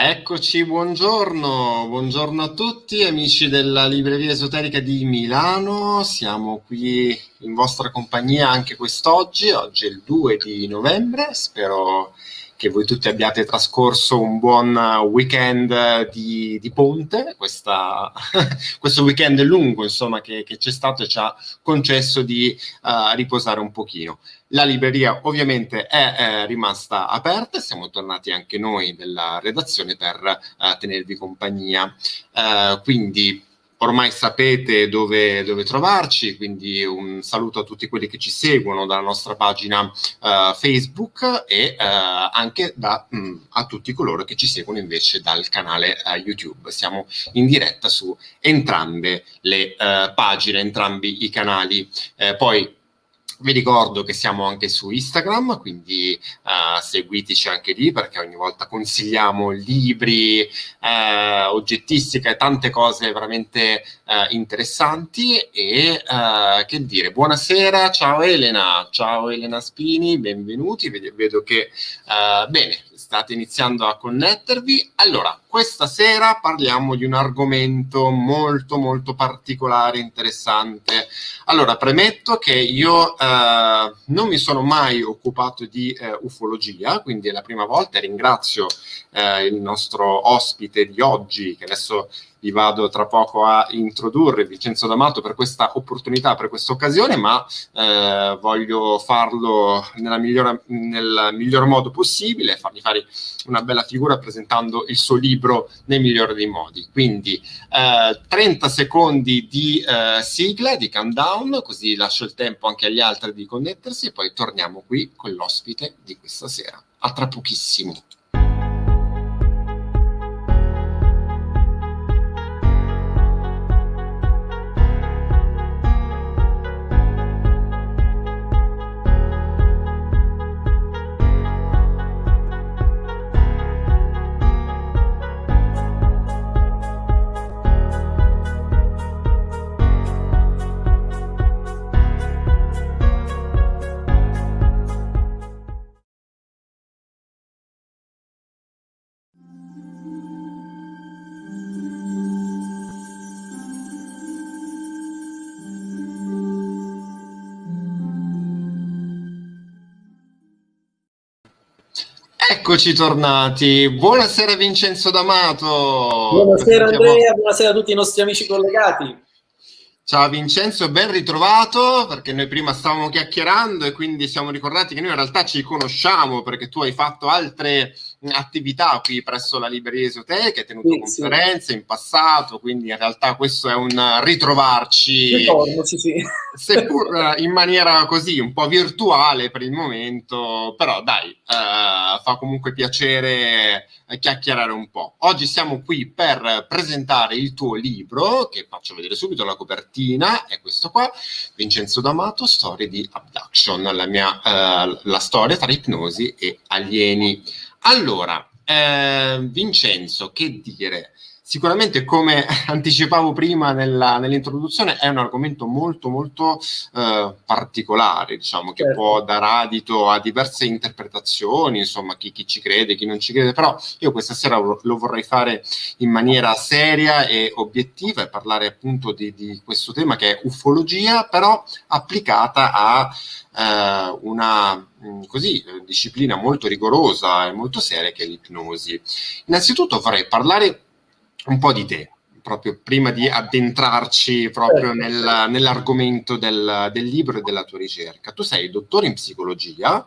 Eccoci, buongiorno, buongiorno a tutti amici della Libreria Esoterica di Milano, siamo qui in vostra compagnia anche quest'oggi, oggi è il 2 di novembre, spero che voi tutti abbiate trascorso un buon weekend di, di ponte, questa, questo weekend lungo insomma che, c'è stato e ci ha concesso di uh, riposare un pochino. La libreria ovviamente è, è rimasta aperta, siamo tornati anche noi della redazione per uh, tenervi compagnia. Uh, quindi ormai sapete dove, dove, trovarci, quindi un saluto a tutti quelli che ci seguono dalla nostra pagina uh, Facebook e uh, anche da, mh, mm, a tutti coloro che ci seguono invece dal canale uh, YouTube. Siamo in diretta su entrambe le pagine, entrambi i canali. poi vi ricordo che siamo anche su Instagram, quindi uh, seguiteci anche lì perché ogni volta consigliamo libri, uh, oggettistica e tante cose veramente uh, interessanti. E che dire, buonasera, ciao Elena, ciao Elena Spini, benvenuti. Vedo, vedo che bene, state iniziando a connettervi. Allora, questa sera parliamo di un argomento molto molto particolare, interessante. Allora, premetto che io eh, non mi sono mai occupato di eh, ufologia, quindi è la prima volta e ringrazio eh, il nostro ospite di oggi, che adesso vi vado tra poco a introdurre Vincenzo D'Amato per questa opportunità, per questa occasione, ma eh, voglio farlo migliore, nel miglior modo possibile, fargli fare una bella figura presentando il suo libro nel migliore dei modi. Quindi eh, 30 secondi di eh, sigla, di countdown, così lascio il tempo anche agli altri di connettersi e poi torniamo qui con l'ospite di questa sera. A tra pochissimo. Eccoci tornati. Buonasera Vincenzo D'Amato. Buonasera Andrea, buonasera a tutti i nostri amici collegati. Ciao Vincenzo, ben ritrovato perché noi prima stavamo chiacchierando e quindi siamo ricordati che noi in realtà ci conosciamo perché tu hai fatto altre attività qui presso la libreria esoterica, hai tenuto sì, conferenze sì. in passato, quindi in realtà questo è un ritrovarci, Ritorno, sì, sì. seppur in maniera così un po' virtuale per il momento, però dai, eh, fa comunque piacere chiacchierare un po'. Oggi siamo qui per presentare il tuo libro, che faccio vedere subito la copertina, è questo qua, Vincenzo D'Amato, Storie di Abduction, la, mia, eh, la storia tra ipnosi e alieni. Allora, eh, Vincenzo, che dire? Sicuramente, come anticipavo prima nell'introduzione, è un argomento molto, molto eh, particolare, diciamo, che certo. può dare adito a diverse interpretazioni, insomma, chi, chi, ci crede, chi non ci crede, però io questa sera lo, vorrei fare in maniera seria e obiettiva e parlare appunto di, di questo tema che è ufologia, però applicata a eh, una mm, così, disciplina molto rigorosa e molto seria che è l'ipnosi. Innanzitutto vorrei parlare un po' di te, proprio prima di addentrarci proprio certo. nel, nell'argomento del, del, libro e della tua ricerca. Tu sei dottore in psicologia,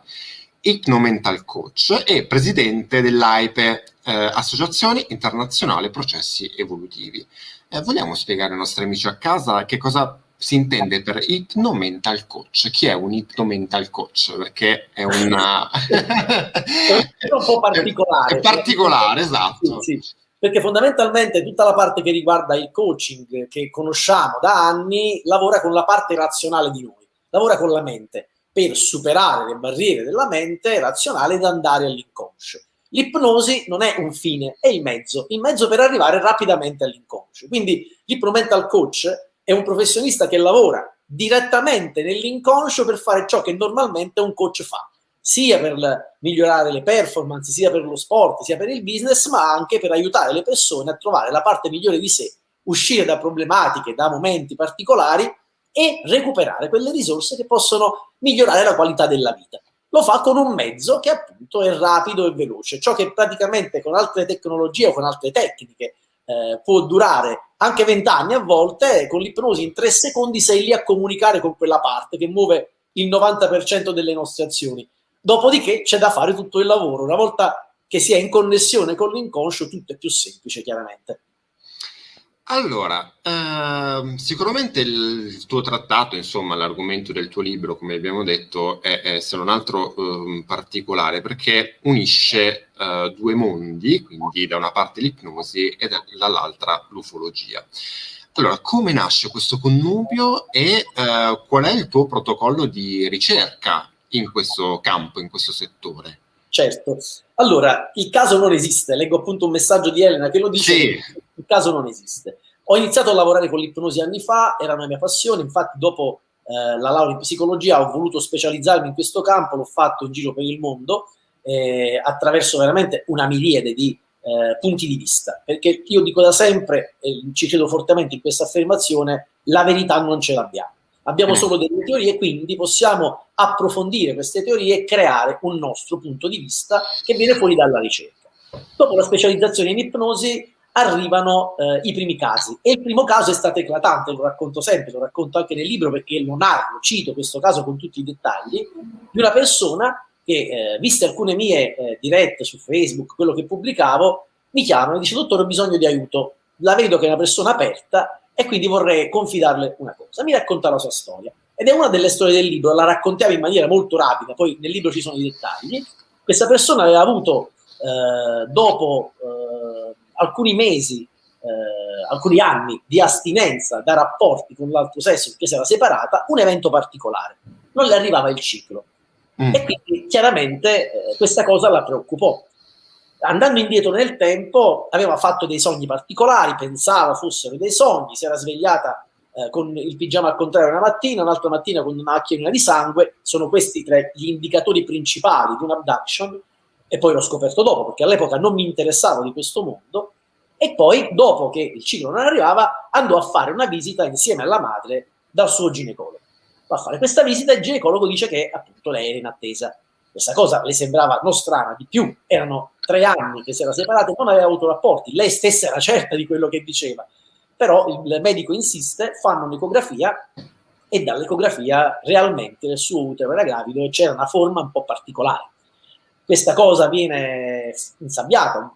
ipnomental coach e presidente dell'AIPE, eh, Associazione Internazionale Processi Evolutivi. Eh, vogliamo spiegare ai nostri amici a casa che cosa si intende per ipnomental coach. Chi è un ipnomental coach? Perché è una... è un po' particolare. È particolare, esatto. Sì, sì perché fondamentalmente tutta la parte che riguarda il coaching che conosciamo da anni lavora con la parte razionale di noi, lavora con la mente per superare le barriere della mente razionale ed andare all'inconscio. L'ipnosi non è un fine, è il mezzo, il mezzo per arrivare rapidamente all'inconscio. Quindi l'ipnomental coach è un professionista che lavora direttamente nell'inconscio per fare ciò che normalmente un coach fa, sia per migliorare le performance, sia per lo sport, sia per il business, ma anche per aiutare le persone a trovare la parte migliore di sé, uscire da problematiche, da momenti particolari e recuperare quelle risorse che possono migliorare la qualità della vita. Lo fa con un mezzo che appunto è rapido e veloce, ciò che praticamente con altre tecnologie o con altre tecniche eh, può durare anche vent'anni a volte, con l'ipnosi in tre secondi sei lì a comunicare con quella parte che muove il 90% delle nostre azioni. Dopodiché c'è da fare tutto il lavoro. Una volta che si è in connessione con l'inconscio, tutto è più semplice, chiaramente. Allora, ehm, sicuramente il, tuo trattato, insomma, l'argomento del tuo libro, come abbiamo detto, è, è se non altro ehm, particolare perché unisce eh, due mondi, quindi da una parte l'ipnosi e dall'altra l'ufologia. Allora, come nasce questo connubio e eh, qual è il tuo protocollo di ricerca in questo campo, in questo settore? Certo. Allora, il caso non esiste. Leggo appunto un messaggio di Elena che lo dice. Sì. Il caso non esiste. Ho iniziato a lavorare con l'ipnosi anni fa, era una mia passione, infatti dopo eh, la laurea in psicologia ho voluto specializzarmi in questo campo, l'ho fatto in giro per il mondo eh, attraverso veramente una miriade di eh, punti di vista, perché io dico da sempre, e ci credo fortemente in questa affermazione, la verità non ce l'abbiamo. Abbiamo mm. solo delle teorie, quindi possiamo approfondire queste teorie e creare un nostro punto di vista che viene fuori dalla ricerca. Dopo la specializzazione in ipnosi arrivano eh, i primi casi e il primo caso è stato eclatante, lo racconto sempre, lo racconto anche nel libro perché lo narro, cito questo caso con tutti i dettagli, di una persona che, eh, viste alcune mie eh, dirette su Facebook, quello che pubblicavo, mi chiamano e dice dottore ho bisogno di aiuto, la vedo che è una persona aperta e quindi vorrei confidarle una cosa. Mi racconta la sua storia ed è una delle storie del libro, la raccontiamo in maniera molto rapida, poi nel libro ci sono i dettagli. Questa persona aveva avuto eh, dopo eh, alcuni mesi, eh, alcuni anni di astinenza da rapporti con l'altro sesso perché si era separata, un evento particolare. Non le arrivava il ciclo. Mm. E quindi chiaramente eh, questa cosa la preoccupò. Andando indietro nel tempo, aveva fatto dei sogni particolari, pensava fossero dei sogni, si era svegliata eh, con il pigiama al contrario una mattina, un'altra mattina con una macchina di sangue, sono questi tre gli indicatori principali di un abduction, e poi l'ho scoperto dopo, perché all'epoca non mi interessavo di questo mondo, e poi, dopo che il ciclo non arrivava, andò a fare una visita insieme alla madre dal suo ginecologo. Va a fare questa visita e il ginecologo dice che appunto lei era in attesa. Questa cosa le sembrava non strana, di più, erano tre anni che si era separata non aveva avuto rapporti, lei stessa era certa di quello che diceva, però il medico insiste, fanno un'ecografia e dall'ecografia realmente nel suo utero era gravido e c'era una forma un po' particolare. Questa cosa viene insabbiata,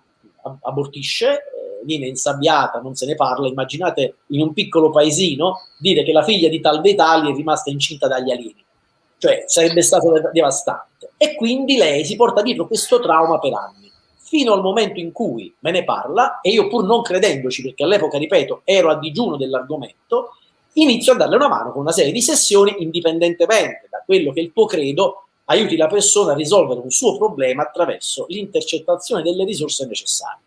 abortisce, viene insabbiata, non se ne parla. Immaginate in un piccolo paesino dire che la figlia di tal dei tali è rimasta incinta dagli alieni. Cioè sarebbe stato devastante. E quindi lei si porta dietro questo trauma per anni, fino al momento in cui me ne parla, e io pur non credendoci, perché all'epoca, ripeto, ero a digiuno dell'argomento, inizio a darle una mano con una serie di sessioni, indipendentemente da quello che il tuo credo aiuti la persona a risolvere un suo problema attraverso l'intercettazione delle risorse necessarie.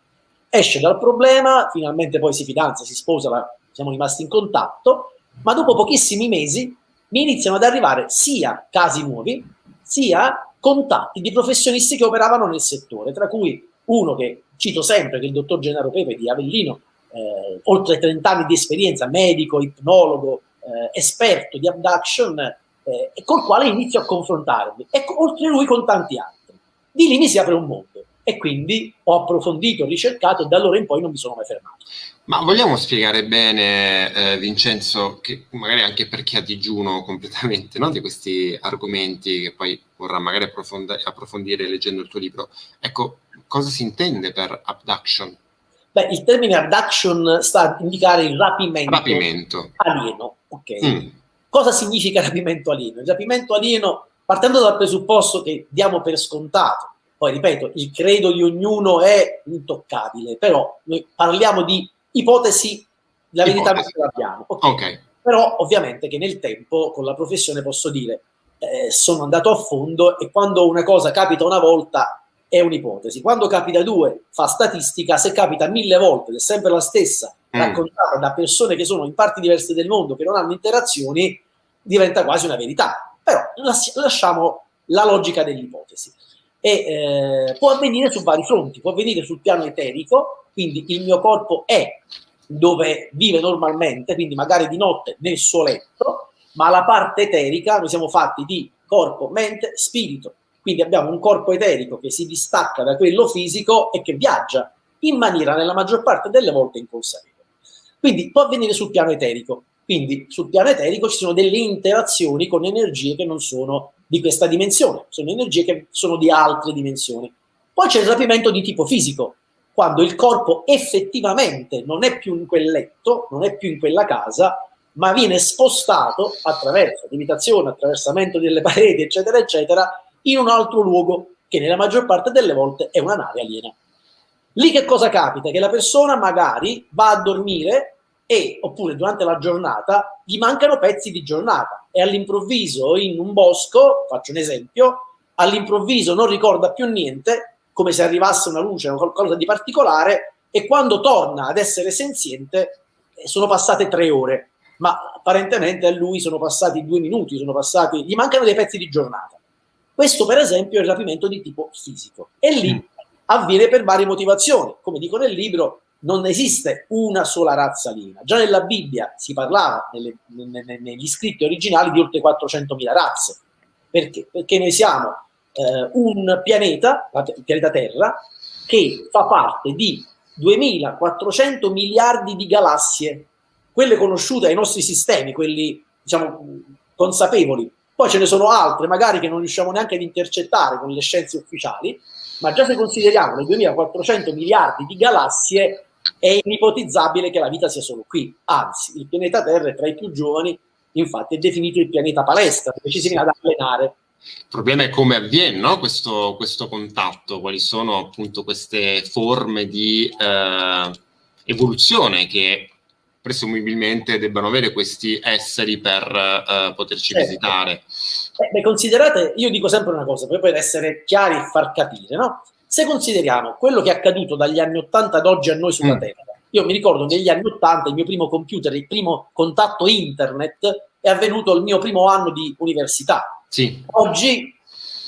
Esce dal problema, finalmente poi si fidanza, si sposa, siamo rimasti in contatto, ma dopo pochissimi mesi mi iniziano ad arrivare sia casi nuovi, sia contatti di professionisti che operavano nel settore, tra cui uno che cito sempre, che è il dottor Gennaro Pepe di Avellino, eh, oltre 30 anni di esperienza, medico, ipnologo, eh, esperto di abduction, eh, col quale inizio a confrontarmi, e oltre lui con tanti altri. Di lì mi si apre un mondo e quindi ho approfondito, ricercato e da allora in poi non mi sono mai fermato. Ma vogliamo spiegare bene, eh, Vincenzo, che magari anche per chi ha digiuno completamente no, di questi argomenti che poi vorrà magari approfondire leggendo il tuo libro, ecco, cosa si intende per abduction? Beh, il termine abduction sta a indicare il rapimento, rapimento. alieno. Ok. Mm. Cosa significa rapimento alieno? Il rapimento alieno, partendo dal presupposto che diamo per scontato, poi ripeto, il credo di ognuno è intoccabile, però noi parliamo di ipotesi, la verità non ce l'abbiamo. Okay. okay. Però ovviamente che nel tempo con la professione posso dire eh, sono andato a fondo e quando una cosa capita una volta è un'ipotesi. Quando capita due fa statistica, se capita mille volte ed è sempre la stessa, mm. raccontata da persone che sono in parti diverse del mondo, che non hanno interazioni, diventa quasi una verità. Però lasciamo la logica dell'ipotesi. E eh, può avvenire su vari fronti, può avvenire sul piano eterico, quindi il mio corpo è dove vive normalmente, quindi magari di notte nel suo letto, ma la parte eterica, noi siamo fatti di corpo, mente, spirito. Quindi abbiamo un corpo eterico che si distacca da quello fisico e che viaggia in maniera nella maggior parte delle volte inconsapevole. Quindi può avvenire sul piano eterico. Quindi sul piano eterico ci sono delle interazioni con energie che non sono di questa dimensione, sono energie che sono di altre dimensioni. Poi c'è il rapimento di tipo fisico, quando il corpo effettivamente non è più in quel letto, non è più in quella casa, ma viene spostato attraverso limitazione, attraversamento delle pareti, eccetera, eccetera, in un altro luogo che nella maggior parte delle volte è una nave aliena. Lì che cosa capita? Che la persona magari va a dormire e, oppure durante la giornata, gli mancano pezzi di giornata e all'improvviso in un bosco, faccio un esempio, all'improvviso non ricorda più niente, come se arrivasse una luce o qualcosa di particolare, e quando torna ad essere senziente eh, sono passate tre ore, ma apparentemente a lui sono passati due minuti, sono passati, gli mancano dei pezzi di giornata. Questo, per esempio, è il rapimento di tipo fisico. E lì avviene per varie motivazioni. Come dico nel libro, non esiste una sola razza aliena. Già nella Bibbia si parlava, nelle, nelle, negli scritti originali, di oltre 400.000 razze. Perché? Perché noi siamo eh, un pianeta, il pianeta Terra, che fa parte di 2400 miliardi di galassie, quelle conosciute ai nostri sistemi, quelli diciamo consapevoli, poi ce ne sono altre, magari che non riusciamo neanche ad intercettare con le scienze ufficiali, ma già se consideriamo le 2400 miliardi di galassie, è inipotizzabile che la vita sia solo qui. Anzi, il pianeta Terra è tra i più giovani, infatti è definito il pianeta palestra, perché ci si viene ad allenare. Il problema è come avviene no? questo, questo, contatto, quali sono appunto queste forme di eh, evoluzione che presumibilmente debbano avere questi esseri per uh, poterci certo. visitare. Eh, beh, considerate, io dico sempre una cosa, per essere chiari e far capire, no? Se consideriamo quello che è accaduto dagli anni 80 ad oggi a noi sulla mm. Terra, io mi ricordo negli anni 80 il mio primo computer, il primo contatto internet è avvenuto il mio primo anno di università. Sì. Oggi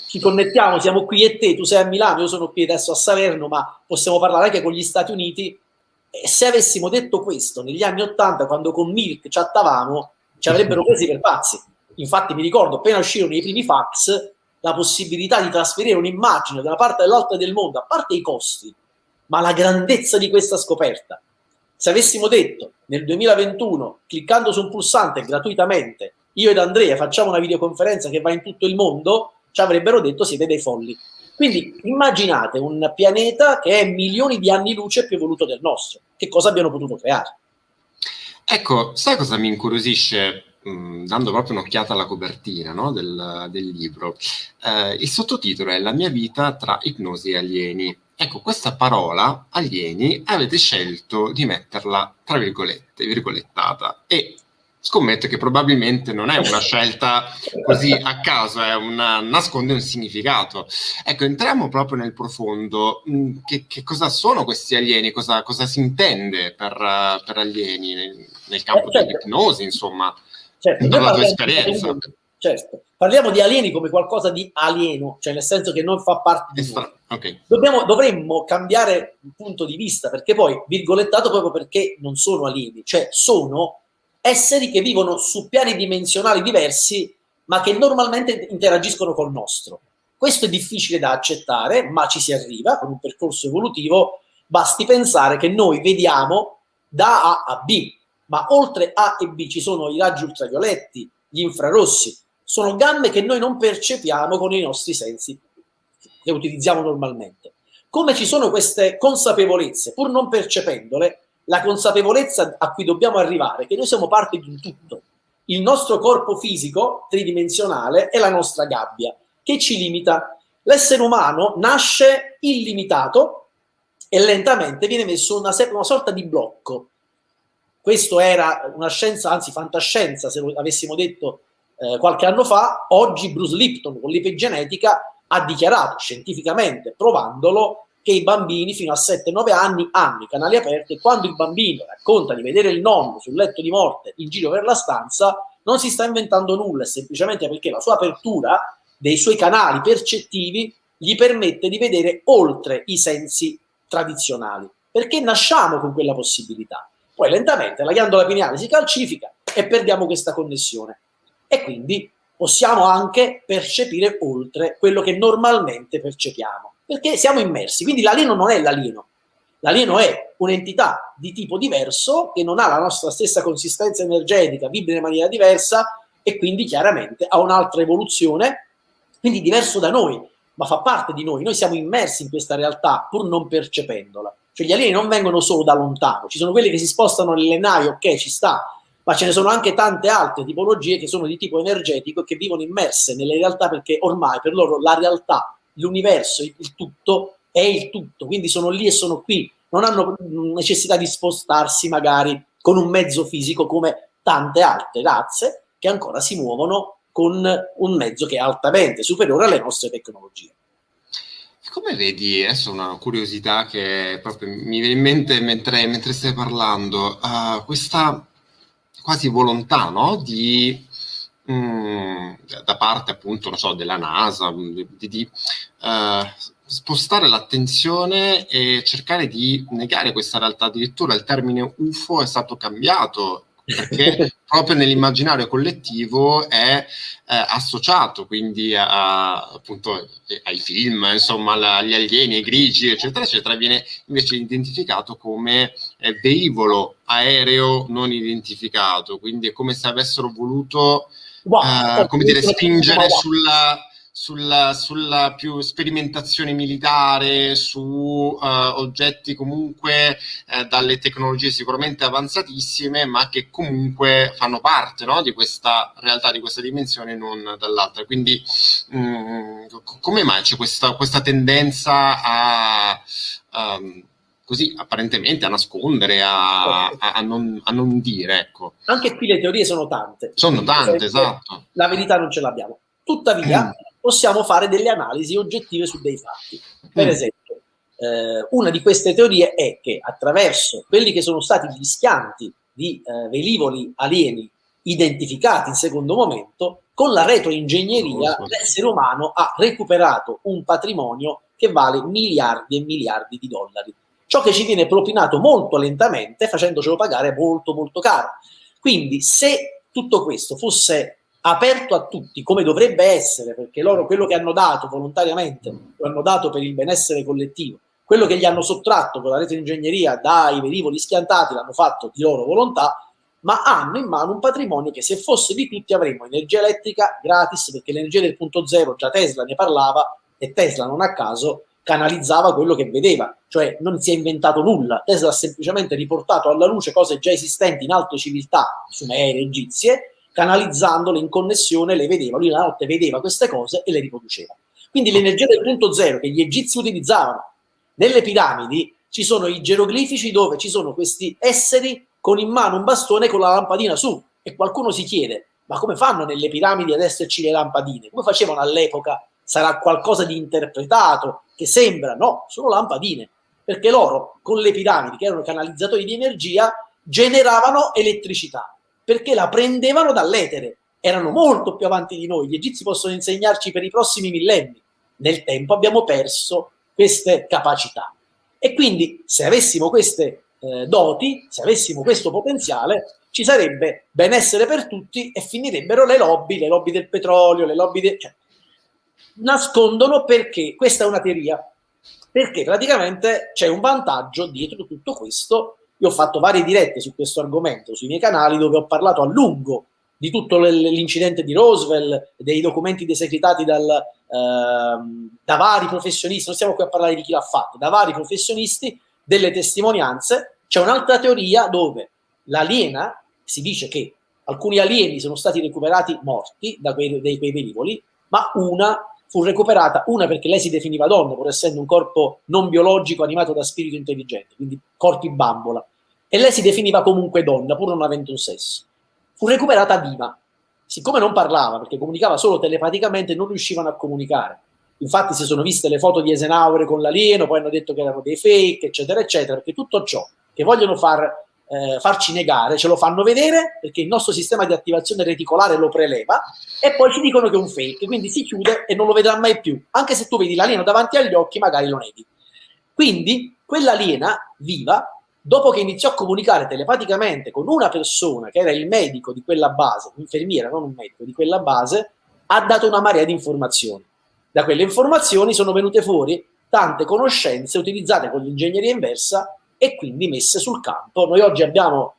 ci connettiamo, siamo qui e te, tu sei a Milano, io sono qui adesso a Salerno, ma possiamo parlare anche con gli Stati Uniti e se avessimo detto questo negli anni Ottanta, quando con Milk chattavamo, ci avrebbero presi per pazzi. Infatti mi ricordo, appena uscirono i primi fax, la possibilità di trasferire un'immagine da una parte all'altra del mondo, a parte i costi, ma la grandezza di questa scoperta. Se avessimo detto nel 2021, cliccando su un pulsante gratuitamente, io ed Andrea facciamo una videoconferenza che va in tutto il mondo, ci avrebbero detto siete dei folli. Quindi immaginate un pianeta che è milioni di anni luce più evoluto del nostro. Che cosa abbiano potuto creare? Ecco, sai cosa mi incuriosisce, mh, dando proprio un'occhiata alla copertina no, del, del, libro? Eh, il sottotitolo è La mia vita tra ipnosi e alieni. Ecco, questa parola, alieni, avete scelto di metterla tra virgolette, virgolettata, e scommetto che probabilmente non è una scelta così a caso, è una, nasconde un significato. Ecco, entriamo proprio nel profondo. Mm, che, che cosa sono questi alieni? Cosa, cosa si intende per, per alieni nel, nel campo eh, certo. dell'ipnosi, insomma, certo. dalla tua esperienza? Di, certo. Parliamo di alieni come qualcosa di alieno, cioè nel senso che non fa parte di noi. Okay. Dobbiamo, dovremmo cambiare punto di vista, perché poi, virgolettato proprio perché non sono alieni, cioè sono esseri che vivono su piani dimensionali diversi, ma che normalmente interagiscono col nostro. Questo è difficile da accettare, ma ci si arriva con un percorso evolutivo. Basti pensare che noi vediamo da A a B, ma oltre A e B ci sono i raggi ultravioletti, gli infrarossi, sono gambe che noi non percepiamo con i nostri sensi che utilizziamo normalmente. Come ci sono queste consapevolezze, pur non percependole, la consapevolezza a cui dobbiamo arrivare, che noi siamo parte di un tutto. Il nostro corpo fisico tridimensionale è la nostra gabbia, che ci limita. L'essere umano nasce illimitato e lentamente viene messo una, una sorta di blocco. Questo era una scienza, anzi fantascienza, se lo avessimo detto eh, qualche anno fa. Oggi Bruce Lipton con l'ipegenetica ha dichiarato scientificamente, provandolo, che i bambini fino a 7-9 anni hanno i canali aperti e quando il bambino racconta di vedere il nonno sul letto di morte in giro per la stanza non si sta inventando nulla, semplicemente perché la sua apertura dei suoi canali percettivi gli permette di vedere oltre i sensi tradizionali, perché nasciamo con quella possibilità. Poi lentamente la ghiandola pineale si calcifica e perdiamo questa connessione. E quindi possiamo anche percepire oltre quello che normalmente percepiamo, perché siamo immersi. Quindi l'alieno non è l'alieno, l'alieno è un'entità di tipo diverso che non ha la nostra stessa consistenza energetica, vibra in maniera diversa e quindi chiaramente ha un'altra evoluzione, quindi diverso da noi, ma fa parte di noi. Noi siamo immersi in questa realtà pur non percependola. Cioè gli alieni non vengono solo da lontano, ci sono quelli che si spostano nelle navi, ok, ci sta, ma ce ne sono anche tante altre tipologie che sono di tipo energetico e che vivono immerse nelle realtà perché ormai per loro la realtà, l'universo, il tutto è il tutto, quindi sono lì e sono qui, non hanno necessità di spostarsi magari con un mezzo fisico come tante altre razze che ancora si muovono con un mezzo che è altamente superiore alle nostre tecnologie. Come vedi, adesso una curiosità che proprio mi viene in mente mentre, mentre stai parlando, uh, questa quasi volontà no? di, mh, mm, da parte appunto non so, della NASA di, di uh, spostare l'attenzione e cercare di negare questa realtà. Addirittura il termine UFO è stato cambiato perché proprio nell'immaginario collettivo è eh, associato quindi a, appunto ai film, insomma, agli alieni, ai grigi, eccetera, eccetera, viene invece identificato come eh, velivolo aereo non identificato, quindi è come se avessero voluto, wow, eh, come dire, spingere sulla sulla, sulla, più sperimentazione militare, su uh, oggetti comunque uh, dalle tecnologie sicuramente avanzatissime, ma che comunque fanno parte no, di questa realtà, di questa dimensione, non dall'altra. Quindi um, come mai c'è questa, questa tendenza a... Um, così apparentemente a nascondere, a, a, a, non, a, non, dire. Ecco. Anche qui le teorie sono tante. Sono tante, esatto. La verità non ce l'abbiamo. Tuttavia, mm possiamo fare delle analisi oggettive su dei fatti. Per mm. esempio, eh, una di queste teorie è che attraverso quelli che sono stati gli schianti di eh, velivoli alieni identificati in secondo momento, con la retroingegneria l'essere umano ha recuperato un patrimonio che vale miliardi e miliardi di dollari. Ciò che ci viene propinato molto lentamente, facendocelo pagare molto molto caro. Quindi se tutto questo fosse aperto a tutti, come dovrebbe essere, perché loro quello che hanno dato volontariamente lo hanno dato per il benessere collettivo, quello che gli hanno sottratto con la rete ingegneria dai velivoli schiantati l'hanno fatto di loro volontà, ma hanno in mano un patrimonio che se fosse di tutti avremmo energia elettrica gratis, perché l'energia del punto zero già Tesla ne parlava e Tesla non a caso canalizzava quello che vedeva, cioè non si è inventato nulla, Tesla ha semplicemente riportato alla luce cose già esistenti in altre civiltà sumere, egizie, canalizzandole in connessione le vedeva, lui la notte vedeva queste cose e le riproduceva. Quindi l'energia del punto zero che gli egizi utilizzavano nelle piramidi, ci sono i geroglifici dove ci sono questi esseri con in mano un bastone con la lampadina su e qualcuno si chiede ma come fanno nelle piramidi ad esserci le lampadine? Come facevano all'epoca? Sarà qualcosa di interpretato che sembra? No, sono lampadine perché loro con le piramidi che erano canalizzatori di energia generavano elettricità perché la prendevano dall'etere. Erano molto più avanti di noi. Gli egizi possono insegnarci per i prossimi millenni. Nel tempo abbiamo perso queste capacità. E quindi se avessimo queste eh, doti, se avessimo questo potenziale, ci sarebbe benessere per tutti e finirebbero le lobby, le lobby del petrolio, le lobby del... Cioè, nascondono perché, questa è una teoria, perché praticamente c'è un vantaggio dietro tutto questo io ho fatto varie dirette su questo argomento sui miei canali dove ho parlato a lungo di tutto l'incidente di Roosevelt, dei documenti desecretati dal, eh, da vari professionisti, non stiamo qui a parlare di chi l'ha fatto, da vari professionisti, delle testimonianze. C'è un'altra teoria dove l'aliena, si dice che alcuni alieni sono stati recuperati morti da quei, dai, quei velivoli, ma una fu recuperata, una perché lei si definiva donna, pur essendo un corpo non biologico animato da spirito intelligente, quindi corpi bambola, e lei si definiva comunque donna, pur non avendo un sesso. Fu recuperata viva. Siccome non parlava, perché comunicava solo telepaticamente, non riuscivano a comunicare. Infatti si sono viste le foto di Eisenhower con l'alieno, poi hanno detto che erano dei fake, eccetera, eccetera, perché tutto ciò che vogliono far eh, farci negare, ce lo fanno vedere perché il nostro sistema di attivazione reticolare lo preleva e poi ci dicono che è un fake, quindi si chiude e non lo vedrà mai più. Anche se tu vedi l'alieno davanti agli occhi, magari lo neghi. Quindi quell'aliena viva, dopo che iniziò a comunicare telepaticamente con una persona che era il medico di quella base, un'infermiera, non un medico, di quella base, ha dato una marea di informazioni. Da quelle informazioni sono venute fuori tante conoscenze utilizzate con l'ingegneria inversa e quindi messe sul campo. Noi oggi abbiamo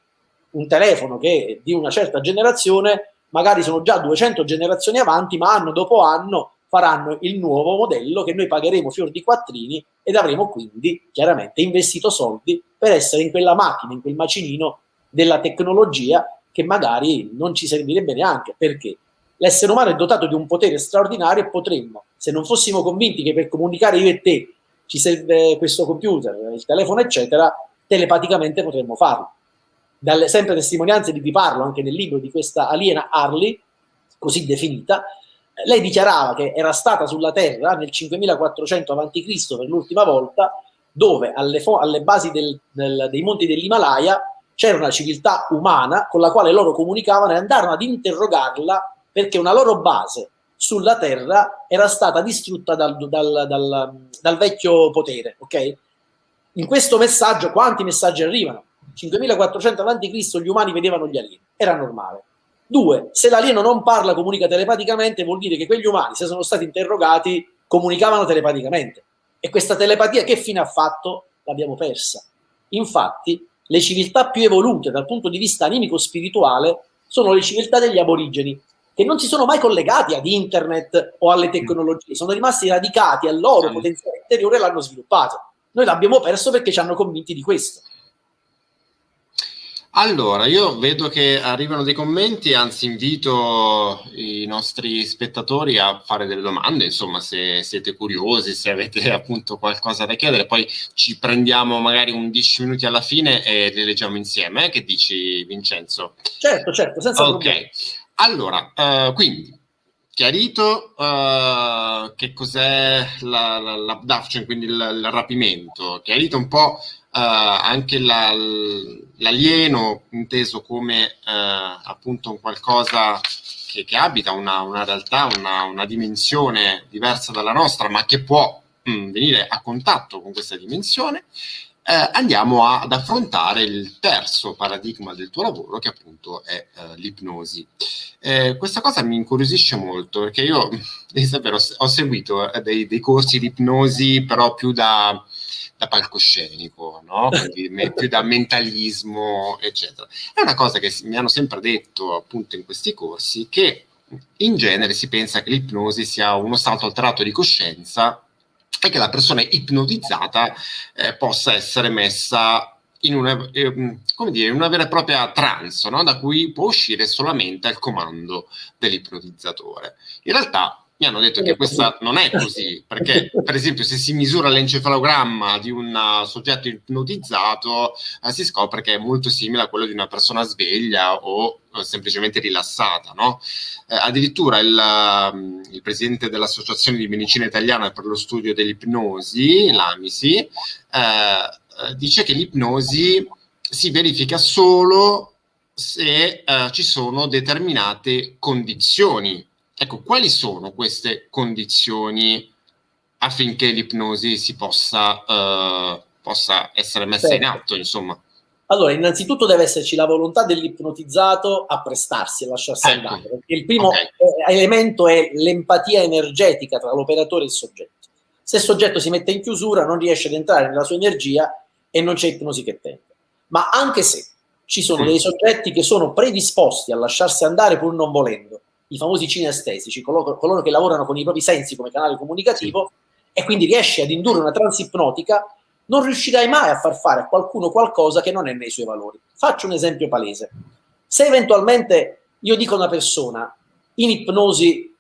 un telefono che di una certa generazione, magari sono già 200 generazioni avanti, ma anno dopo anno faranno il nuovo modello che noi pagheremo fior di quattrini ed avremo quindi chiaramente investito soldi per essere in quella macchina, in quel macinino della tecnologia che magari non ci servirebbe neanche. Perché? L'essere umano è dotato di un potere straordinario e potremmo se non fossimo convinti che per comunicare io e te ci serve questo computer, il telefono, eccetera, telepaticamente potremmo farlo. Dalle sempre testimonianze di cui parlo anche nel libro di questa aliena Harley, così definita, lei dichiarava che era stata sulla Terra nel 5400 a.C. per l'ultima volta, dove alle, alle basi del, del, dei monti dell'Himalaya c'era una civiltà umana con la quale loro comunicavano e andarono ad interrogarla perché una loro base sulla terra era stata distrutta dal, dal, dal, dal vecchio potere, ok? In questo messaggio, quanti messaggi arrivano? 5400 avanti Cristo gli umani vedevano gli alieni, era normale. Due, se l'alieno non parla, comunica telepaticamente, vuol dire che quegli umani, se sono stati interrogati, comunicavano telepaticamente. E questa telepatia che fine ha fatto? L'abbiamo persa. Infatti, le civiltà più evolute dal punto di vista animico-spirituale sono le civiltà degli aborigeni, che non si sono mai collegati ad internet o alle tecnologie, sono rimasti radicati al loro potenziale interiore e l'hanno sviluppato. Noi l'abbiamo perso perché ci hanno convinti di questo. Allora, io vedo che arrivano dei commenti, anzi invito i nostri spettatori a fare delle domande, insomma, se siete curiosi, se avete appunto qualcosa da chiedere, poi ci prendiamo magari un 10 minuti alla fine e le leggiamo insieme, eh? che dici Vincenzo? Certo, certo, senza Ok. problemi. Allora, eh, quindi, chiarito eh, che cos'è la, la, l'abduction, quindi il, il rapimento, chiarito un po' eh, anche la, l'alieno inteso come eh, appunto un qualcosa che, che abita una, una realtà, una, una, dimensione diversa dalla nostra, ma che può mh, mm, venire a contatto con questa dimensione eh, andiamo a, ad affrontare il terzo paradigma del tuo lavoro, che appunto è eh, l'ipnosi. Eh, questa cosa mi incuriosisce molto, perché io davvero ho seguito eh, dei, dei, corsi di ipnosi, però più da, da palcoscenico, no? Quindi più da mentalismo, eccetera. È una cosa che mi hanno sempre detto appunto in questi corsi, che in genere si pensa che l'ipnosi sia uno stato alterato di coscienza e che la persona ipnotizzata eh, possa essere messa in una, eh, come dire, una vera e propria trance, no? da cui può uscire solamente al comando dell'ipnotizzatore. In realtà mi hanno detto che questa non è così, perché per esempio se si misura l'encefalogramma di un soggetto ipnotizzato eh, si scopre che è molto simile a quello di una persona sveglia o eh, semplicemente rilassata. No? Eh, addirittura il, um, il, presidente dell'Associazione di Medicina Italiana per lo studio dell'ipnosi, l'AMISI, eh, eh, dice che l'ipnosi si verifica solo se eh, ci sono determinate condizioni Ecco, quali sono queste condizioni affinché l'ipnosi si possa, uh, possa essere messa certo. in atto, insomma? Allora, innanzitutto deve esserci la volontà dell'ipnotizzato a prestarsi, a lasciarsi ecco. andare, perché il primo okay. Eh, elemento è l'empatia energetica tra l'operatore e il soggetto. Se il soggetto si mette in chiusura, non riesce ad entrare nella sua energia e non c'è ipnosi che tenga. Ma anche se ci sono mm. dei soggetti che sono predisposti a lasciarsi andare pur non volendo, i famosi cinestesici, coloro, coloro che lavorano con i propri sensi come canale comunicativo e quindi riesci ad indurre una trance ipnotica, non riuscirai mai a far fare a qualcuno qualcosa che non è nei suoi valori. Faccio un esempio palese. Se eventualmente io dico a una persona in ipnosi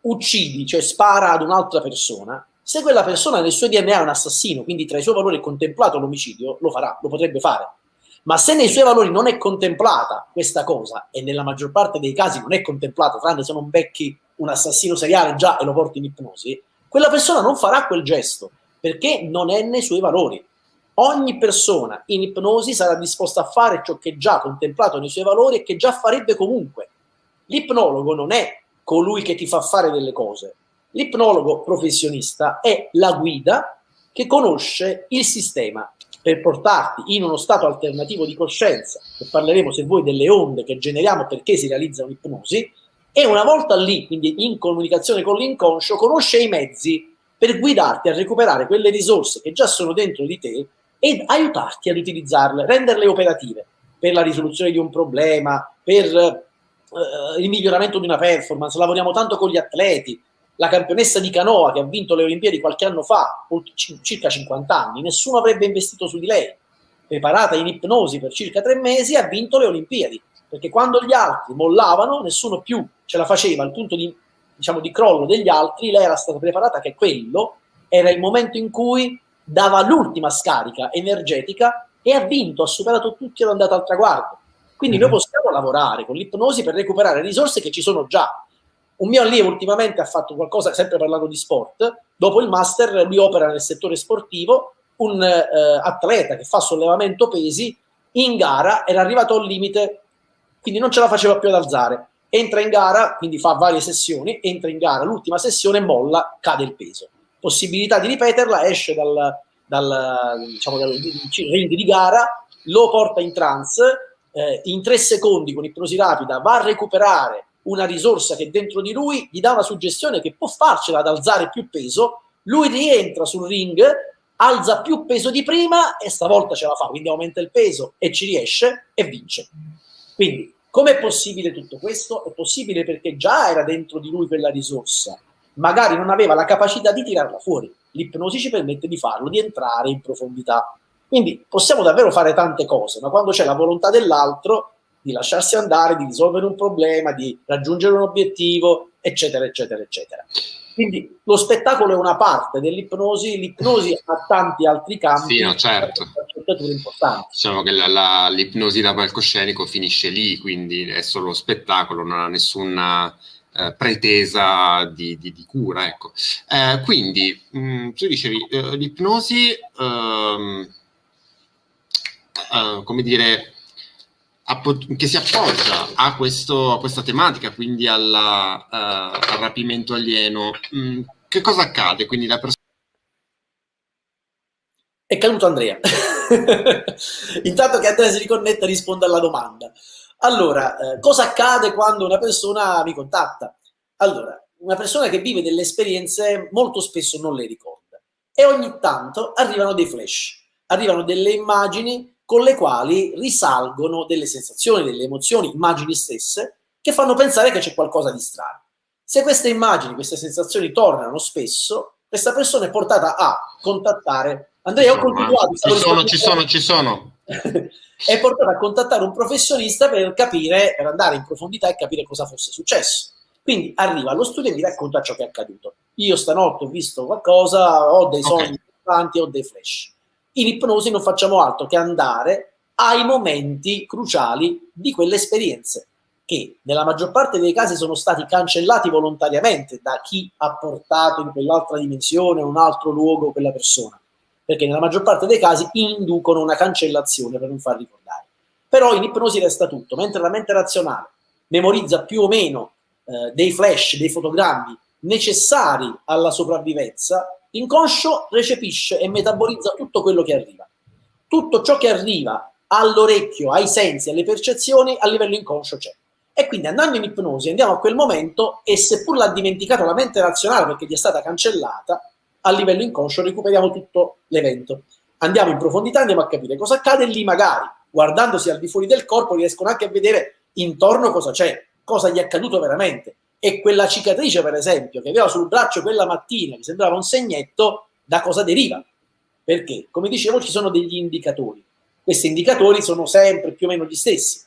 uccidi, cioè spara ad un'altra persona, se quella persona nel suo DNA è un assassino, quindi tra i suoi valori è contemplato l'omicidio, lo farà, lo potrebbe fare. Ma se nei suoi valori non è contemplata questa cosa, e nella maggior parte dei casi non è contemplata, tranne se non becchi un assassino seriale già e lo porti in ipnosi, quella persona non farà quel gesto, perché non è nei suoi valori. Ogni persona in ipnosi sarà disposta a fare ciò che è già contemplato nei suoi valori e che già farebbe comunque. L'ipnologo non è colui che ti fa fare delle cose. L'ipnologo professionista è la guida che conosce il sistema per portarti in uno stato alternativo di coscienza, e parleremo se vuoi delle onde che generiamo perché si realizza un'ipnosi, e una volta lì, quindi in comunicazione con l'inconscio, conosce i mezzi per guidarti a recuperare quelle risorse che già sono dentro di te ed aiutarti ad utilizzarle, renderle operative per la risoluzione di un problema, per eh, il miglioramento di una performance. Lavoriamo tanto con gli atleti. La campionessa di canoa che ha vinto le Olimpiadi qualche anno fa, circa 50 anni, nessuno avrebbe investito su di lei. Preparata in ipnosi per circa tre mesi, ha vinto le Olimpiadi. Perché quando gli altri mollavano, nessuno più ce la faceva al punto di, diciamo, di crollo degli altri, lei era stata preparata che quello era il momento in cui dava l'ultima scarica energetica e ha vinto, ha superato tutti ed è andato al traguardo. Quindi mm -hmm. noi mhm. possiamo lavorare con l'ipnosi per recuperare risorse che ci sono già. Un mio allievo ultimamente ha fatto qualcosa, sempre parlando di sport, dopo il master lui opera nel settore sportivo, un eh, atleta che fa sollevamento pesi in gara era arrivato al limite, quindi non ce la faceva più ad alzare. Entra in gara, quindi fa varie sessioni, entra in gara, l'ultima sessione molla, cade il peso possibilità di ripeterla, esce dal, dal, diciamo, dal ring di gara, lo porta in trance, eh, in tre secondi con ipnosi rapida va a recuperare una risorsa che dentro di lui gli dà una suggestione che può farcela ad alzare più peso, lui rientra sul ring, alza più peso di prima e stavolta ce la fa, quindi aumenta il peso e ci riesce e vince. Quindi, com'è possibile tutto questo? È possibile perché già era dentro di lui quella risorsa, magari non aveva la capacità di tirarla fuori. L'ipnosi ci permette di farlo, di entrare in profondità. Quindi possiamo davvero fare tante cose, ma quando c'è la volontà dell'altro di lasciarsi andare, di risolvere un problema, di raggiungere un obiettivo, eccetera, eccetera, eccetera. Quindi lo spettacolo è una parte dell'ipnosi, l'ipnosi ha tanti altri campi. Sì, no, certo. Diciamo che l'ipnosi da palcoscenico finisce lì, quindi è solo spettacolo, non ha nessuna eh, pretesa di, di, di, cura. Ecco. Eh, quindi, mh, mm, tu dicevi, eh, l'ipnosi, ehm, eh, come dire, che si appoggia a, questo, a, questa tematica, quindi alla, uh, al rapimento alieno, mm, che cosa accade? Quindi la. È caduto Andrea. Intanto che Andrea si riconnetta risponde alla domanda. Allora, eh, cosa accade quando una persona mi contatta? Allora, una persona che vive delle esperienze molto spesso non le ricorda e ogni tanto arrivano dei flash, arrivano delle immagini con le quali risalgono delle sensazioni, delle emozioni, immagini stesse, che fanno pensare che c'è qualcosa di strano. Se queste immagini, queste sensazioni tornano spesso, questa persona è portata a contattare Andrea, ho continuato. Ci sono, ci sono, ci sono. è portato a contattare un professionista per capire, per andare in profondità e capire cosa fosse successo. Quindi arriva allo studio e mi racconta ciò che è accaduto. Io stanotte ho visto qualcosa, ho dei sogni okay. importanti, ho dei flash. In ipnosi non facciamo altro che andare ai momenti cruciali di quelle esperienze che nella maggior parte dei casi sono stati cancellati volontariamente da chi ha portato in quell'altra dimensione, un altro luogo quella persona perché nella maggior parte dei casi inducono una cancellazione per non far ricordare. Però in ipnosi resta tutto, mentre la mente razionale memorizza più o meno eh, dei flash, dei fotogrammi necessari alla sopravvivenza, l'inconscio recepisce e metabolizza tutto quello che arriva. Tutto ciò che arriva all'orecchio, ai sensi, alle percezioni, a livello inconscio c'è. E quindi andando in ipnosi andiamo a quel momento e seppur l'ha dimenticato la mente razionale perché gli è stata cancellata, a livello inconscio recuperiamo tutto l'evento. Andiamo in profondità, andiamo a capire cosa accade lì magari, guardandosi al di fuori del corpo, riescono anche a vedere intorno cosa c'è, cosa gli è accaduto veramente. E quella cicatrice, per esempio, che aveva sul braccio quella mattina, che sembrava un segnetto, da cosa deriva? Perché, come dicevo, ci sono degli indicatori. Questi indicatori sono sempre più o meno gli stessi.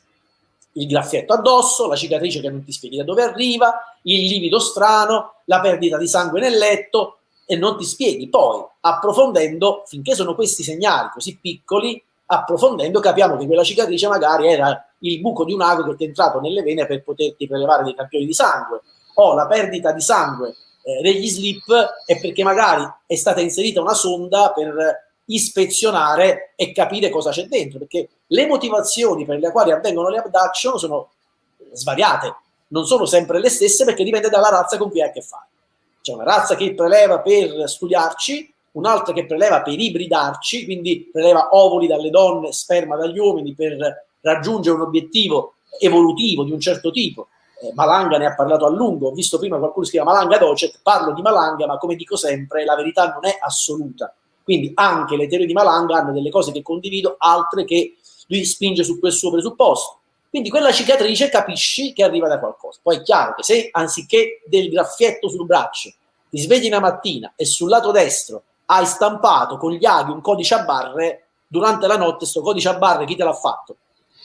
Il graffietto addosso, la cicatrice che non ti spieghi da dove arriva, il livido strano, la perdita di sangue nel letto, e non ti spieghi. Poi, approfondendo, finché sono questi segnali così piccoli, approfondendo capiamo che quella cicatrice magari era il buco di un ago che ti è entrato nelle vene per poterti prelevare dei campioni di sangue, o la perdita di sangue eh, degli slip è perché magari è stata inserita una sonda per ispezionare e capire cosa c'è dentro, perché le motivazioni per le quali avvengono le abduction sono svariate, non sono sempre le stesse perché dipende dalla razza con cui hai a che fare. C'è una razza che preleva per studiarci, un'altra che preleva per ibridarci, quindi preleva ovuli dalle donne, sperma dagli uomini per raggiungere un obiettivo evolutivo di un certo tipo. Eh, Malanga ne ha parlato a lungo, ho visto prima qualcuno scrive Malanga Docet, parlo di Malanga, ma come dico sempre, la verità non è assoluta. Quindi anche le teorie di Malanga hanno delle cose che condivido, altre che lui spinge su quel suo presupposto. Quindi quella cicatrice capisci che arriva da qualcosa. Poi è chiaro che se anziché del graffietto sul braccio ti svegli una mattina e sul lato destro hai stampato con gli aghi un codice a barre, durante la notte sto codice a barre chi te l'ha fatto?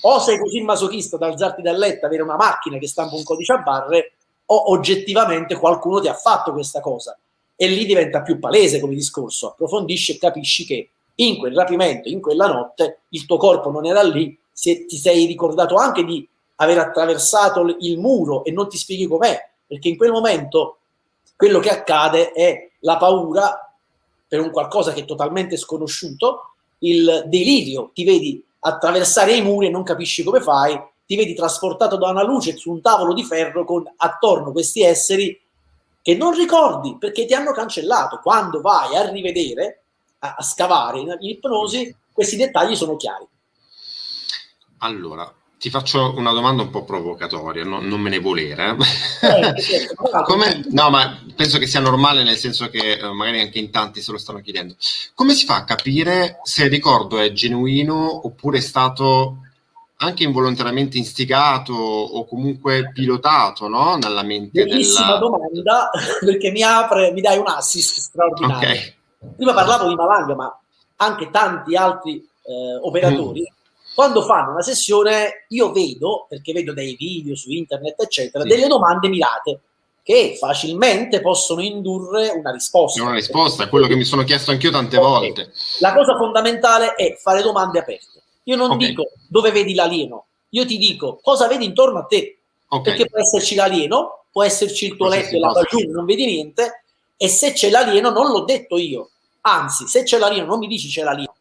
O sei così masochista da alzarti dal letto, avere una macchina che stampa un codice a barre, o oggettivamente qualcuno ti ha fatto questa cosa. E lì diventa più palese come discorso, approfondisci e capisci che in quel rapimento, in quella notte, il tuo corpo non era lì, se ti sei ricordato anche di aver attraversato il muro e non ti spieghi com'è, perché in quel momento quello che accade è la paura per un qualcosa che è totalmente sconosciuto, il delirio, ti vedi attraversare i muri e non capisci come fai, ti vedi trasportato da una luce su un tavolo di ferro con attorno questi esseri che non ricordi perché ti hanno cancellato. Quando vai a rivedere, a, a scavare in ipnosi, questi dettagli sono chiari. Allora, ti faccio una domanda un po' provocatoria, no, non me ne volere. Eh, Come, no, ma penso che sia normale nel senso che eh, magari anche in tanti se lo stanno chiedendo. Come si fa a capire se il ricordo è genuino oppure è stato anche involontariamente instigato o comunque pilotato no? nella mente? Bellissima della... domanda perché mi apre, mi dai un assist straordinario. Okay. Prima parlavo di Malanga, ma anche tanti altri eh, operatori. Mm quando fanno una sessione io vedo, perché vedo dei video su internet, eccetera, sì. delle domande mirate che facilmente possono indurre una risposta. Una risposta, è quello che mi sono chiesto anch'io tante okay. volte. La cosa fondamentale è fare domande aperte. Io non okay. dico dove vedi l'alieno, io ti dico cosa vedi intorno a te. Okay. Perché può esserci l'alieno, può esserci il tuo letto e la giù, non vedi niente, e se c'è l'alieno non l'ho detto io. Anzi, se c'è l'alieno non mi dici c'è l'alieno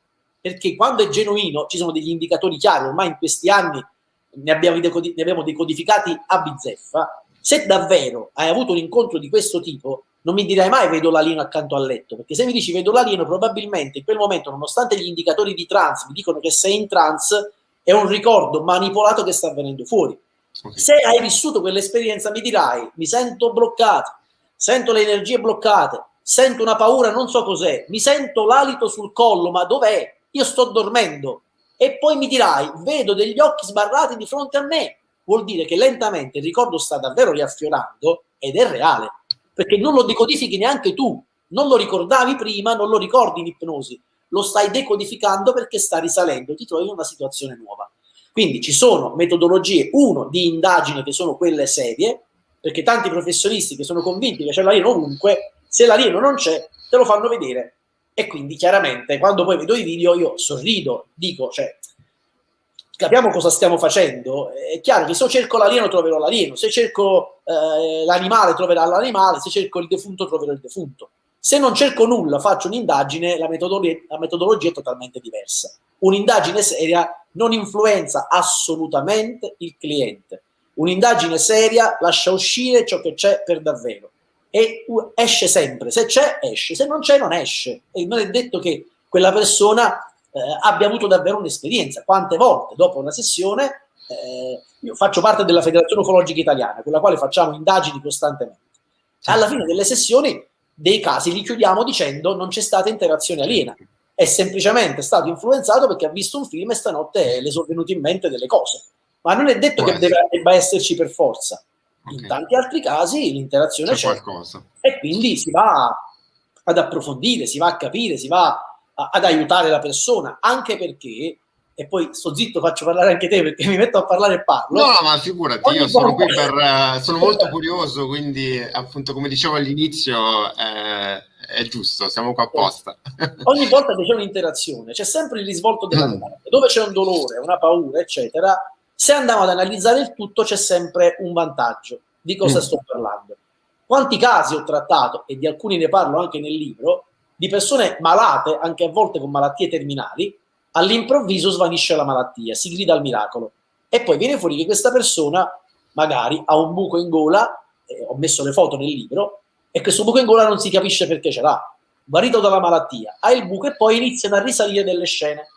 perché quando è genuino ci sono degli indicatori chiari, ormai in questi anni ne abbiamo, ne abbiamo decodificati a bizzeffa, se davvero hai avuto un incontro di questo tipo, non mi dirai mai vedo l'alieno accanto al letto, perché se mi dici vedo l'alieno, probabilmente in quel momento, nonostante gli indicatori di trans mi dicono che sei in trans, è un ricordo manipolato che sta avvenendo fuori. Okay. Se hai vissuto quell'esperienza mi dirai, mi sento bloccato, sento le energie bloccate, sento una paura, non so cos'è, mi sento l'alito sul collo, ma dov'è? Io sto dormendo. E poi mi dirai, vedo degli occhi sbarrati di fronte a me, vuol dire che lentamente il ricordo sta davvero riaffiorando ed è reale, perché non lo decodifichi neanche tu, non lo ricordavi prima, non lo ricordi in ipnosi, lo stai decodificando perché sta risalendo, ti trovi in una situazione nuova. Quindi ci sono metodologie, uno, di indagine che sono quelle serie, perché tanti professionisti che sono convinti che c'è l'alieno ovunque, se l'alieno non c'è, te lo fanno vedere e quindi chiaramente quando poi vedo i video io sorrido, dico, cioè, capiamo cosa stiamo facendo. È chiaro che se cerco l'alieno troverò l'alieno, se cerco eh, l'animale troverò l'animale, se cerco il defunto troverò il defunto. Se non cerco nulla, faccio un'indagine, la metodologia, la metodologia è totalmente diversa. Un'indagine seria non influenza assolutamente il cliente. Un'indagine seria lascia uscire ciò che c'è per davvero e esce sempre, se c'è esce, se non c'è non esce e non è detto che quella persona eh, abbia avuto davvero un'esperienza. Quante volte dopo una sessione, eh, io faccio parte della Federazione Ufologica Italiana, con la quale facciamo indagini costantemente. Alla fine delle sessioni dei casi li chiudiamo dicendo non c'è stata interazione aliena, è semplicemente stato influenzato perché ha visto un film e stanotte le sono venute in mente delle cose. Ma non è detto che debba esserci per forza. Okay. In tanti altri casi l'interazione c'è, c'è e quindi si va ad approfondire, si va a capire, si va a, ad aiutare la persona, anche perché e poi sto zitto, faccio parlare anche te perché mi metto a parlare e parlo. No, ma figurati, Ogni io sono qui per. Uh, sono molto curioso, quindi, appunto, come dicevo all'inizio, eh, è giusto, siamo qua apposta. Ogni volta che c'è un'interazione, c'è sempre il risvolto della domanda. Dove c'è un dolore, una paura, eccetera, se andiamo ad analizzare il tutto c'è sempre un vantaggio. Di cosa mm. sto parlando? Quanti casi ho trattato, e di alcuni ne parlo anche nel libro, di persone malate, anche a volte con malattie terminali, all'improvviso svanisce la malattia, si grida al miracolo. E poi viene fuori che questa persona magari ha un buco in gola, eh, ho messo le foto nel libro, e questo buco in gola non si capisce perché ce l'ha. Guarito dalla malattia, ha il buco e poi iniziano a risalire delle scene.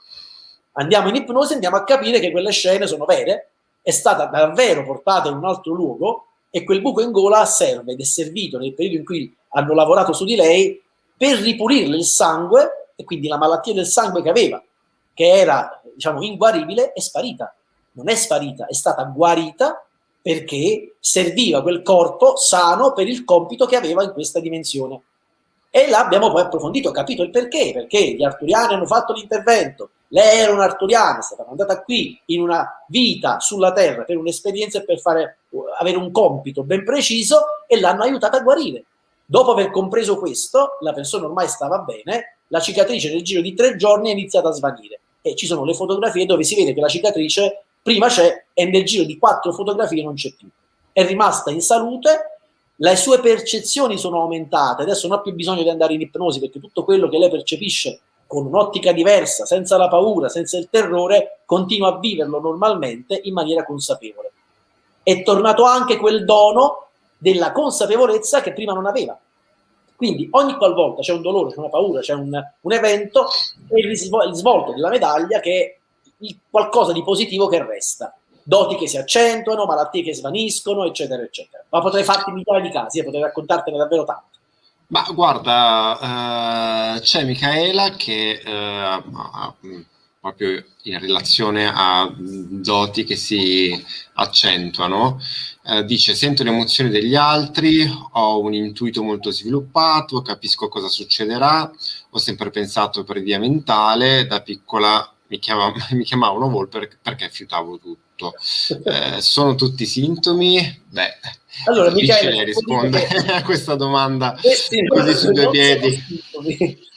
Andiamo in ipnosi andiamo a capire che quelle scene sono vere, è stata davvero portata in un altro luogo e quel buco in gola serve ed è servito nel periodo in cui hanno lavorato su di lei per ripulirle il sangue e quindi la malattia del sangue che aveva, che era diciamo inguaribile, è sparita. Non è sparita, è stata guarita perché serviva quel corpo sano per il compito che aveva in questa dimensione. E l'abbiamo poi approfondito, capito il perché, perché gli arturiani hanno fatto l'intervento, lei era un'arturiana, è stata mandata qui in una vita sulla terra per un'esperienza e per fare, avere un compito ben preciso e l'hanno aiutata a guarire. Dopo aver compreso questo, la persona ormai stava bene, la cicatrice nel giro di tre giorni è iniziata a svanire e ci sono le fotografie dove si vede che la cicatrice prima c'è e nel giro di quattro fotografie non c'è più. È rimasta in salute, le sue percezioni sono aumentate, adesso non ha più bisogno di andare in ipnosi perché tutto quello che lei percepisce con un'ottica diversa, senza la paura, senza il terrore, continua a viverlo normalmente in maniera consapevole. È tornato anche quel dono della consapevolezza che prima non aveva. Quindi ogni qualvolta c'è un dolore, c'è una paura, c'è un, un evento, è il risvolto della medaglia che è qualcosa di positivo che resta. Doti che si accentuano, malattie che svaniscono, eccetera, eccetera. Ma potrei farti migliaia di casi e potrei raccontartene davvero tanto. Ma guarda, uh, c'è Michaela che uh, proprio in relazione a doti che si accentuano, uh, dice sento le emozioni degli altri, ho un intuito molto sviluppato, capisco cosa succederà, ho sempre pensato per via mentale, da piccola mi, chiama, mi chiamavano Volper perché fiutavo tutto. Eh, sono tutti sintomi? Beh, allora, Michele, rispondere che... a questa domanda Questi così su due piedi.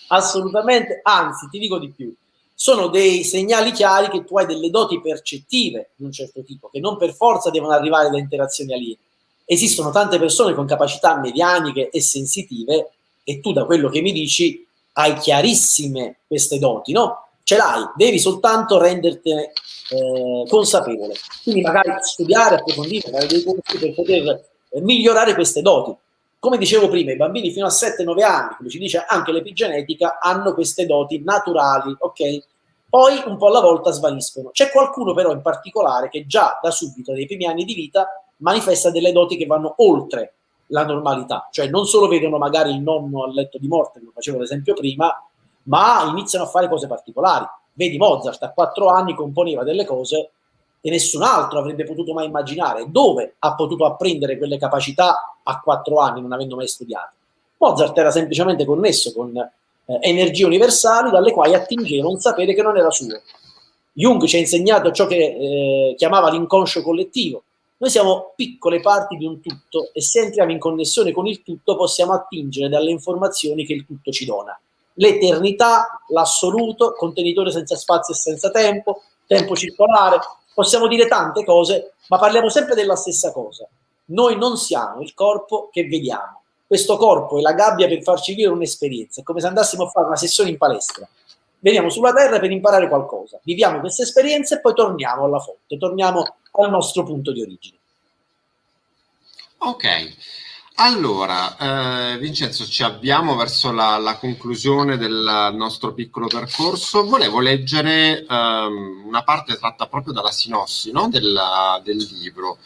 Assolutamente, anzi, ti dico di più. Sono dei segnali chiari che tu hai delle doti percettive di un certo tipo, che non per forza devono arrivare da interazioni aliene. Esistono tante persone con capacità medianiche e sensitive e tu da quello che mi dici hai chiarissime queste doti, no? ce l'hai, devi soltanto rendertene eh, consapevole. Quindi magari studiare, approfondire, fare dei corsi per poter eh, migliorare queste doti. Come dicevo prima, i bambini fino a 7-9 anni, come ci dice anche l'epigenetica, hanno queste doti naturali, ok? Poi un po' alla volta svaniscono. C'è qualcuno però in particolare che già da subito, nei primi anni di vita, manifesta delle doti che vanno oltre la normalità, cioè non solo vedono magari il nonno al letto di morte, come facevo l'esempio prima, ma iniziano a fare cose particolari. Vedi, Mozart a quattro anni componeva delle cose che nessun altro avrebbe potuto mai immaginare. Dove ha potuto apprendere quelle capacità a quattro anni, non avendo mai studiato? Mozart era semplicemente connesso con eh, energie universali dalle quali attingeva un sapere che non era suo. Jung ci ha insegnato ciò che eh, chiamava l'inconscio collettivo. Noi siamo piccole parti di un tutto e se entriamo in connessione con il tutto possiamo attingere dalle informazioni che il tutto ci dona l'eternità, l'assoluto, contenitore senza spazio e senza tempo, tempo circolare, possiamo dire tante cose, ma parliamo sempre della stessa cosa. Noi non siamo il corpo che vediamo. Questo corpo è la gabbia per farci vivere un'esperienza, è come se andassimo a fare una sessione in palestra. Veniamo sulla Terra per imparare qualcosa, viviamo questa esperienza e poi torniamo alla fonte, torniamo al nostro punto di origine. Ok, allora, eh, Vincenzo, ci avviamo verso la, la, conclusione del nostro piccolo percorso. Volevo leggere ehm, una parte tratta proprio dalla sinossi no? del, del, libro.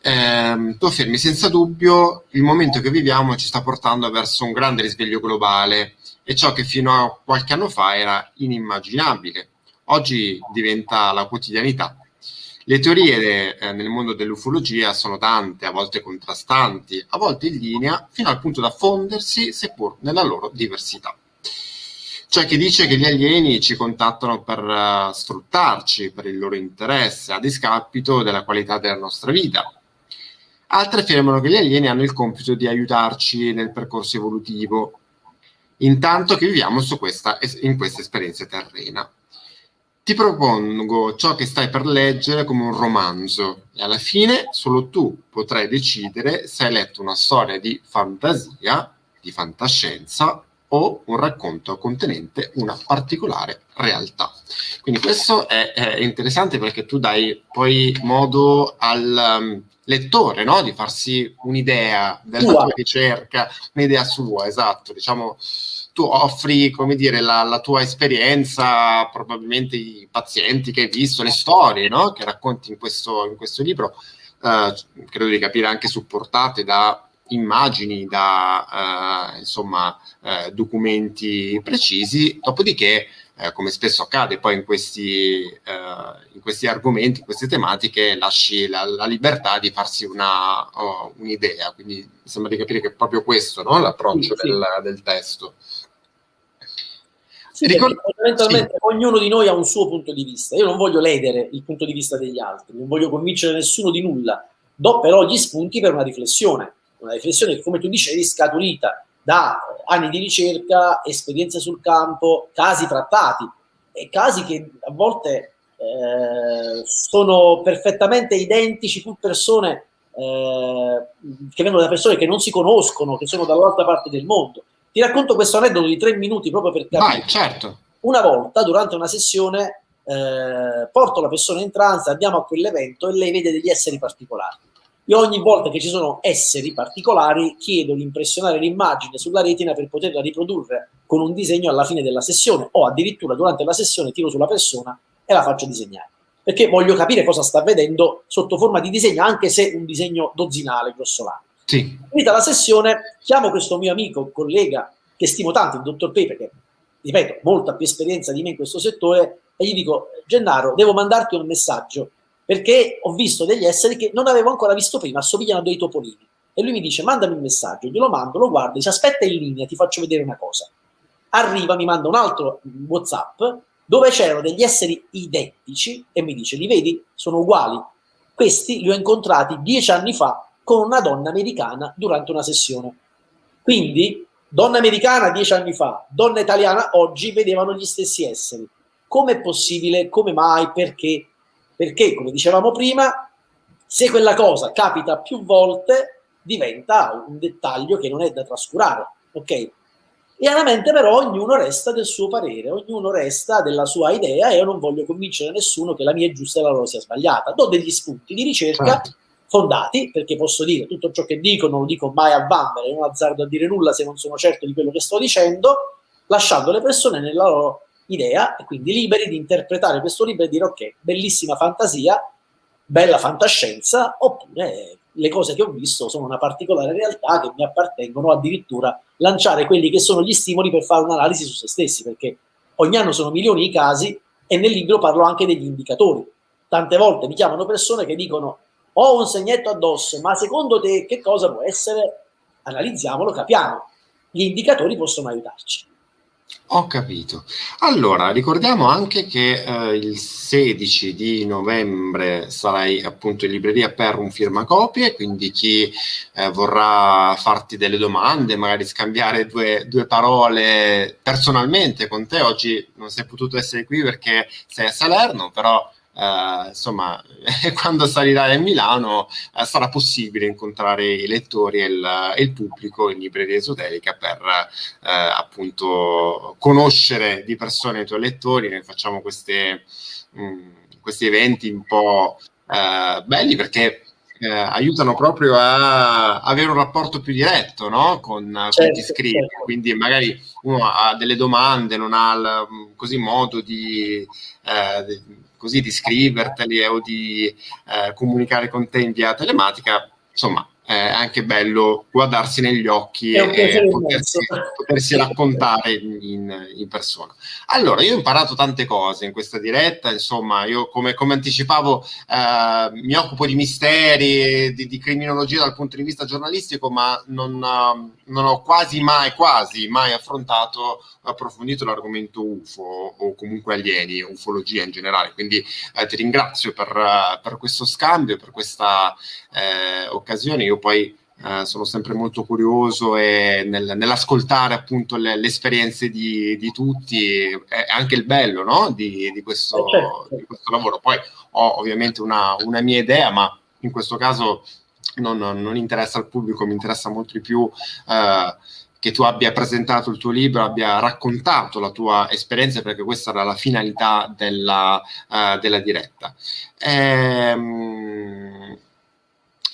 Eh, tu affermi senza dubbio il momento che viviamo ci sta portando verso un grande risveglio globale e ciò che fino a qualche anno fa era inimmaginabile. Oggi diventa la quotidianità le teorie eh, nel mondo dell'ufologia sono tante, a volte contrastanti, a volte in linea, fino al punto da fondersi, seppur nella loro diversità. C'è chi dice che gli alieni ci contattano per uh, sfruttarci, per il loro interesse, a discapito della qualità della nostra vita. Altri affermano che gli alieni hanno il compito di aiutarci nel percorso evolutivo, intanto che viviamo questa, in questa esperienza terrena. Ti propongo ciò che stai per leggere come un romanzo e alla fine solo tu potrai decidere se hai letto una storia di fantasia, di fantascienza o un racconto contenente una particolare realtà. Quindi questo è, è interessante perché tu dai poi modo al um, lettore no? di farsi un'idea della tua ricerca, un'idea sua, esatto, diciamo tu offri, come dire, la, la, tua esperienza, probabilmente i pazienti che hai visto, le storie no? che racconti in questo, in questo libro, eh, credo di capire anche supportate da immagini, da eh, insomma, eh, documenti precisi, dopodiché eh, come spesso accade poi in questi, eh, in questi, argomenti, in queste tematiche, lasci la, la libertà di farsi una, oh, un'idea. Quindi mi sembra di capire che è proprio questo no? l'approccio sì, del, sì. del, testo. Sì, Ricord- fondamentalmente sì. ognuno di noi ha un suo punto di vista. Io non voglio ledere il punto di vista degli altri, non voglio convincere nessuno di nulla, do però gli spunti per una riflessione, una riflessione che come tu dicevi scaturita da anni di ricerca, esperienze sul campo, casi trattati e casi che a volte eh, sono perfettamente identici, pur persone eh, che vengono da persone che non si conoscono, che sono dall'altra parte del mondo. Ti racconto questo aneddoto di tre minuti proprio per capire. Vai, certo. Una volta, durante una sessione, eh, porto la persona in trance, andiamo a quell'evento e lei vede degli esseri particolari io ogni volta che ci sono esseri particolari chiedo di impressionare l'immagine sulla retina per poterla riprodurre con un disegno alla fine della sessione o addirittura durante la sessione tiro sulla persona e la faccio disegnare. Perché voglio capire cosa sta vedendo sotto forma di disegno, anche se un disegno dozzinale, grossolano. Sì. Finita la sessione, chiamo questo mio amico, collega, che stimo tanto, il dottor Pepe, che ripeto, molta più esperienza di me in questo settore, e gli dico, Gennaro, devo mandarti un messaggio perché ho visto degli esseri che non avevo ancora visto prima, assomigliano a dei topolini. E lui mi dice, mandami un messaggio, glielo mando, lo guardo, dice, aspetta in linea, ti faccio vedere una cosa. Arriva, mi manda un altro WhatsApp dove c'erano degli esseri identici e mi dice, li vedi? Sono uguali. Questi li ho incontrati dieci anni fa con una donna americana durante una sessione. Quindi, donna americana dieci anni fa, donna italiana oggi vedevano gli stessi esseri. Come è possibile? Come mai? Perché? perché, come dicevamo prima, se quella cosa capita più volte, diventa un dettaglio che non è da trascurare, ok? Chiaramente però ognuno resta del suo parere, ognuno resta della sua idea e io non voglio convincere nessuno che la mia è giusta e la loro sia sbagliata. Do degli spunti di ricerca certo. Fondati, perché posso dire tutto ciò che dico non lo dico mai a vanvera, non azzardo a dire nulla se non sono certo di quello che sto dicendo, lasciando le persone nella loro idea e quindi liberi di interpretare questo libro e dire ok, bellissima fantasia, bella fantascienza, oppure le cose che ho visto sono una particolare realtà che mi appartengono, addirittura lanciare quelli che sono gli stimoli per fare un'analisi su se stessi, perché ogni anno sono milioni i casi e nel libro parlo anche degli indicatori. Tante volte mi chiamano persone che dicono ho un segnetto addosso, ma secondo te che cosa può essere? Analizziamolo, capiamo. Gli indicatori possono aiutarci. Ho capito. Allora, ricordiamo anche che eh, il 16 di novembre sarai appunto in libreria per un firmacopie, quindi chi eh, vorrà farti delle domande, magari scambiare due, due, parole personalmente con te, oggi non sei potuto essere qui perché sei a Salerno, però Uh, insomma, quando salirai a Milano uh, sarà possibile incontrare i lettori e il, il pubblico in libreria esoterica per uh, appunto conoscere di persona i tuoi lettori. Noi facciamo queste, mh, mm, questi eventi un po' belli perché eh, aiutano proprio a avere un rapporto più diretto no? con, certo, con chi scrive. Certo. Quindi magari uno ha delle domande, non ha il, così modo di, eh, così di scriverteli o di eh, comunicare con te in via telematica, insomma, è anche bello guardarsi negli occhi e potersi, potersi, raccontare in, in, persona. Allora, io ho imparato tante cose in questa diretta, insomma, io come, come anticipavo eh, mi occupo di misteri, di, di, criminologia dal punto di vista giornalistico, ma non, non ho quasi mai, quasi mai affrontato, approfondito l'argomento UFO o comunque alieni, ufologia in generale. Quindi eh, ti ringrazio per, per, questo scambio, per questa eh, occasione. Io poi eh, sono sempre molto curioso e nel, nell'ascoltare appunto le, le esperienze di, di, tutti, è anche il bello no? di, di, questo, eh, certo. di, questo, lavoro. Poi ho ovviamente una, una, mia idea, ma in questo caso non, non interessa al pubblico, mi interessa molto di più. Eh, che tu abbia presentato il tuo libro, abbia raccontato la tua esperienza, perché questa era la finalità della, uh, della diretta. Ehm,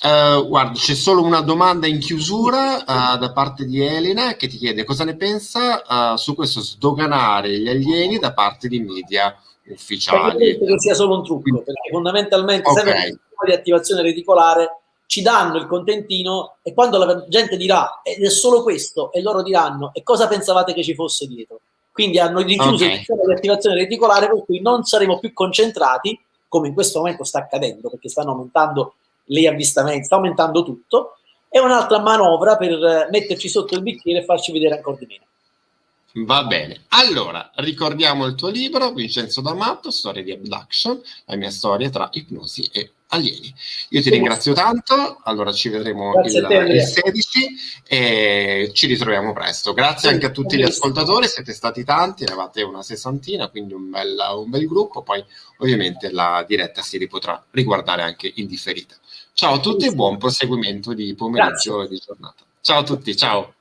uh, guarda, c'è solo una domanda in chiusura uh, da parte di Elena che ti chiede cosa ne pensa su questo sdoganare gli alieni da parte di media ufficiali. Perché che sia solo un trucco, perché fondamentalmente okay. sempre di attivazione reticolare ci danno il contentino e quando la gente dirà ed è solo questo e loro diranno e cosa pensavate che ci fosse dietro? Quindi hanno richiuso okay. il sistema di attivazione reticolare per cui non saremo più concentrati, come in questo momento sta accadendo, perché stanno aumentando gli avvistamenti, sta aumentando tutto, è un'altra manovra per metterci sotto il bicchiere e farci vedere ancora di meno. Va bene, allora ricordiamo il tuo libro, Vincenzo D'Amato, Storia di Abduction, la mia storia tra ipnosi e alieni. Io ti ringrazio tanto, allora ci vedremo il, il, 16 e ci ritroviamo presto. Grazie anche a tutti gli ascoltatori, siete stati tanti, eravate una sessantina, quindi un bel, un bel gruppo, poi ovviamente la diretta si ripotrà riguardare anche in differita. Ciao a tutti e buon proseguimento di pomeriggio e di giornata. Ciao a tutti, ciao.